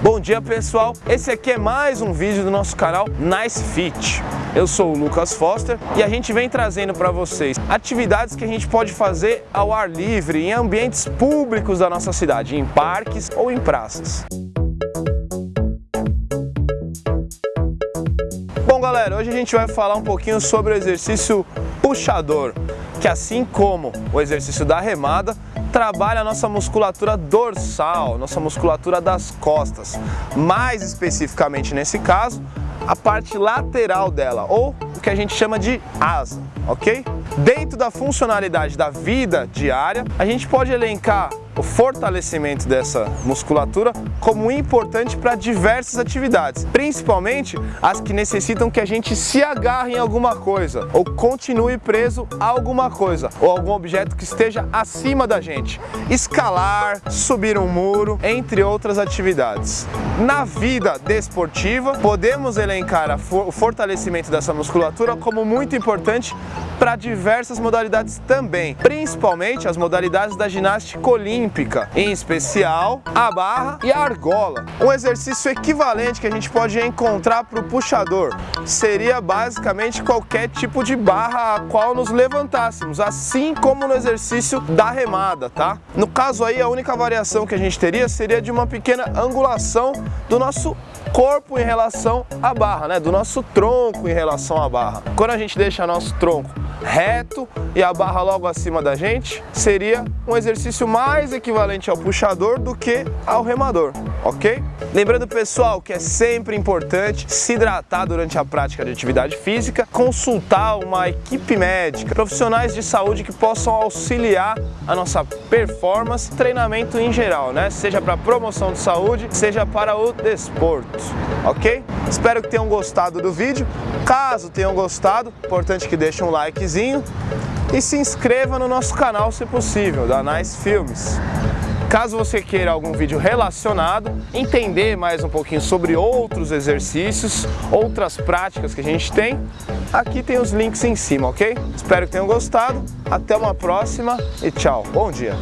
Bom dia pessoal, esse aqui é mais um vídeo do nosso canal Nice Fit. Eu sou o Lucas Foster e a gente vem trazendo para vocês atividades que a gente pode fazer ao ar livre em ambientes públicos da nossa cidade, em parques ou em praças. Bom galera, hoje a gente vai falar um pouquinho sobre o exercício puxador que assim como o exercício da remada, trabalha a nossa musculatura dorsal, nossa musculatura das costas. Mais especificamente nesse caso, a parte lateral dela, ou o que a gente chama de asa, ok? Dentro da funcionalidade da vida diária, a gente pode elencar o fortalecimento dessa musculatura como importante para diversas atividades, principalmente as que necessitam que a gente se agarre em alguma coisa ou continue preso a alguma coisa ou algum objeto que esteja acima da gente. Escalar, subir um muro, entre outras atividades. Na vida desportiva, podemos elencar o fortalecimento dessa musculatura como muito importante para diversas modalidades também, principalmente as modalidades da ginástica olímpica, em especial a barra e a argola. Um exercício equivalente que a gente pode encontrar para o puxador seria basicamente qualquer tipo de barra a qual nos levantássemos, assim como no exercício da remada, tá? No caso aí, a única variação que a gente teria seria de uma pequena angulação do nosso corpo em relação à barra, né? do nosso tronco em relação à barra. Quando a gente deixa nosso tronco reto e a barra logo acima da gente, seria um exercício mais equivalente ao puxador do que ao remador, ok? Lembrando pessoal que é sempre importante se hidratar durante a prática de atividade física, consultar uma equipe médica, profissionais de saúde que possam auxiliar a nossa performance, treinamento em geral, né? Seja para promoção de saúde, seja para o desporto, ok? Espero que tenham gostado do vídeo. Caso tenham gostado, importante que deixem um likezinho e se inscreva no nosso canal se possível, da Nice Filmes. Caso você queira algum vídeo relacionado, entender mais um pouquinho sobre outros exercícios, outras práticas que a gente tem, aqui tem os links em cima, ok? Espero que tenham gostado, até uma próxima e tchau, bom dia!